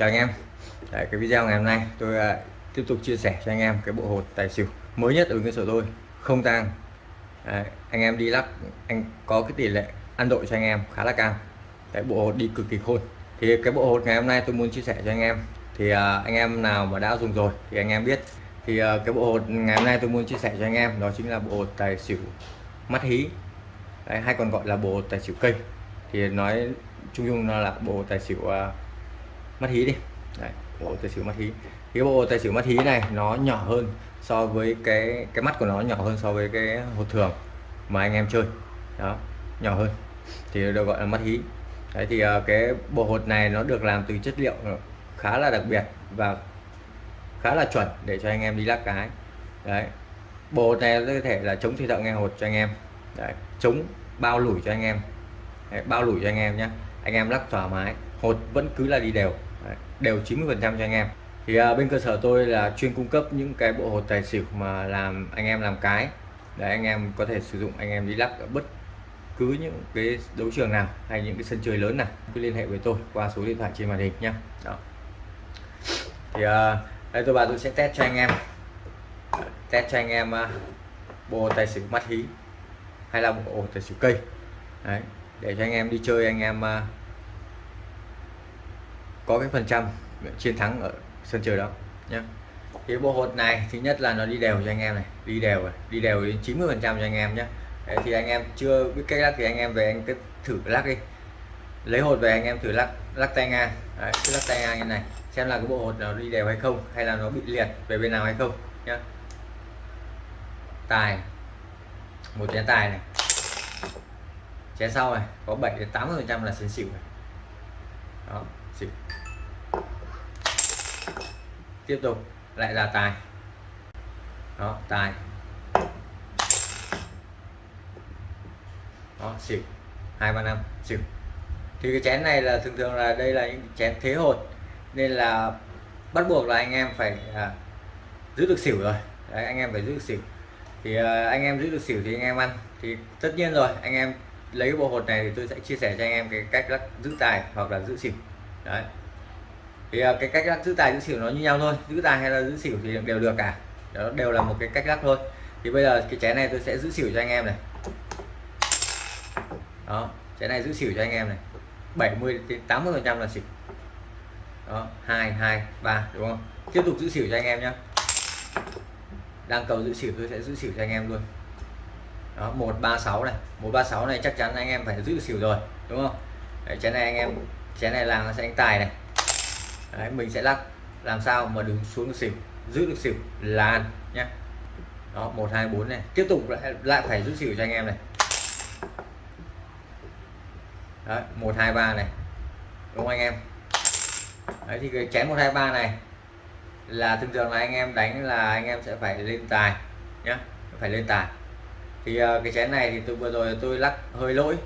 chào anh em. Đấy, cái video ngày hôm nay tôi uh, tiếp tục chia sẻ cho anh em cái bộ hột tài xỉu mới nhất ở cơ sở tôi không tang. Đấy, anh em đi lắp anh có cái tỷ lệ ăn đội cho anh em khá là cao. Cái bộ hột đi cực kỳ khôn. Thì cái bộ hột ngày hôm nay tôi muốn chia sẻ cho anh em thì uh, anh em nào mà đã dùng rồi thì anh em biết. Thì uh, cái bộ hột ngày hôm nay tôi muốn chia sẻ cho anh em đó chính là bộ hột tài xỉu mắt hí. Đấy, hay còn gọi là bộ hột tài xỉu cây. Thì nói chung chung nó là bộ tài xỉu uh, mắt hí đi. Đấy, bộ tài xỉu mắt hí. Cái bộ tài xỉu mắt hí này nó nhỏ hơn so với cái cái mắt của nó nhỏ hơn so với cái hột thường mà anh em chơi. Đó nhỏ hơn. Thì được gọi là mắt hí. Đấy thì ờ, cái bộ hột này nó được làm từ chất liệu khá là đặc biệt và khá là chuẩn để cho anh em đi lắc cái. Đấy bộ hột này có thể là chống thủy thợ nghe hột cho anh em. Đấy, chống bao lủi cho anh em. Đấy, bao lủi cho anh em nhé anh em lắc thoải mái hột vẫn cứ là đi đều đều 90 phần trăm cho anh em. Thì à, bên cơ sở tôi là chuyên cung cấp những cái bộ hột tài xỉu mà làm anh em làm cái để anh em có thể sử dụng anh em đi lắc ở bất cứ những cái đấu trường nào hay những cái sân chơi lớn nào cứ liên hệ với tôi qua số điện thoại trên màn hình nhé đó. Thì à, đây tôi bà tôi sẽ test cho anh em. Test cho anh em à, bộ tài xỉu mắt hí hay là bộ tài xỉu cây. Đấy, để cho anh em đi chơi anh em à, có cái phần trăm chiến thắng ở sân chơi đó nhé thì bộ hột này thứ nhất là nó đi đều cho anh em này đi đều đi đều đến 90 phần trăm cho anh em nhé Đấy, thì anh em chưa biết cách lắc thì anh em về anh cứ thử lắc đi. Lấy hột về anh em thử lắc lắc tay ngang. Đấy, cứ lắc tay ngang như này xem là cái bộ hột nó đi đều hay không hay là nó bị liệt về bên nào hay không nhé. tài một chén tài này. Chén sau này có 7 đến 80 phần trăm là sân xỉu này. Đó xỉu tiếp tục. Lại là tài. Đó tài. Đó xỉu. Hai ba năm. Xỉu. Thì cái chén này là thường thường là đây là những chén thế hột. Nên là bắt buộc là anh em phải à, giữ được xỉu rồi. Đấy, anh em phải giữ được xỉu. Thì à, anh em giữ được xỉu thì anh em ăn. Thì tất nhiên rồi anh em lấy bộ hột này thì tôi sẽ chia sẻ cho anh em cái cách lắc giữ tài hoặc là giữ xỉu. Đấy thì ờ, cái cách lắc giữ tài giữ xỉu nó như nhau thôi. Giữ tài hay là giữ xỉu thì đều được cả. Đó đều là một cái cách lắc thôi. Thì bây giờ cái chén này tôi sẽ giữ xỉu cho anh em này. Đó chén này giữ xỉu cho anh em này. 70 đến 80 phần trăm là xỉu. Đó hai hai ba đúng không? Tiếp tục giữ xỉu cho anh em nhé đang cầu giữ xỉu tôi sẽ giữ xỉu cho anh em luôn. Đó 136 này. 136 này chắc chắn anh em phải giữ xỉu rồi đúng không? Đấy, chén này anh em chén này làm nó sẽ anh tài này. Đấy, mình sẽ lắc. Làm sao mà đứng xuống được xỉu giữ được xỉu là ăn nhé đó 124 này. Tiếp tục lại lại phải giữ xỉu cho anh em này. Đấy, 123 này. Đúng không anh em? Đấy thì cái chén 123 này là thường thường là anh em đánh là anh em sẽ phải lên tài nhá. Phải lên tài. Thì uh, cái chén này thì tôi vừa rồi tôi lắc hơi lỗi.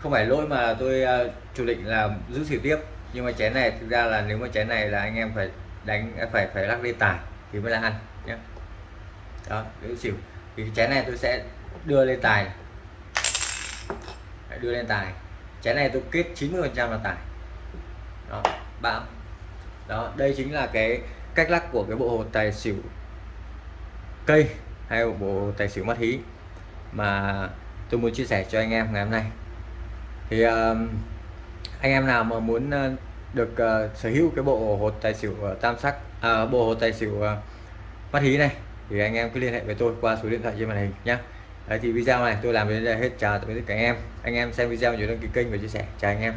Không phải lỗi mà tôi uh, chủ định là giữ xỉu tiếp nhưng mà chén này thực ra là nếu mà chén này là anh em phải đánh phải phải lắc lên tài thì mới là ăn nhé đó giữ xỉu. Thì cái chén này tôi sẽ đưa lên tài đưa lên tài chén này tôi kết 90 phần trăm là tài đó bão. Đó đây chính là cái cách lắc của cái bộ hồ tài xỉu cây hay bộ tài xỉu mắt hí mà tôi muốn chia sẻ cho anh em ngày hôm nay. Thì uh, anh em nào mà muốn ờ, được uh, sở hữu cái bộ hột tài xỉu uh, tam sắc à, bộ hột tài xỉu uh, mắt hí này thì anh em cứ liên hệ với tôi qua số điện thoại trên màn hình nhé Đấy, thì video này tôi làm đến đây hết chào tạm biệt tất cả anh em. Anh em xem video nhớ đăng ký kênh và chia sẻ. Chào anh em.